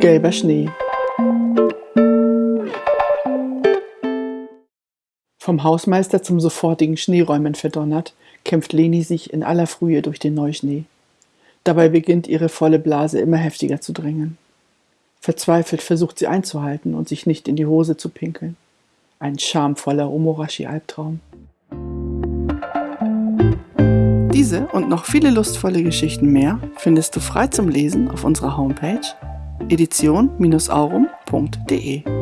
Gelber Schnee Vom Hausmeister zum sofortigen Schneeräumen verdonnert, kämpft Leni sich in aller Frühe durch den Neuschnee. Dabei beginnt ihre volle Blase immer heftiger zu drängen. Verzweifelt versucht sie einzuhalten und sich nicht in die Hose zu pinkeln. Ein schamvoller Omorashi-Albtraum. Und noch viele lustvolle Geschichten mehr findest du frei zum Lesen auf unserer Homepage edition-aurum.de.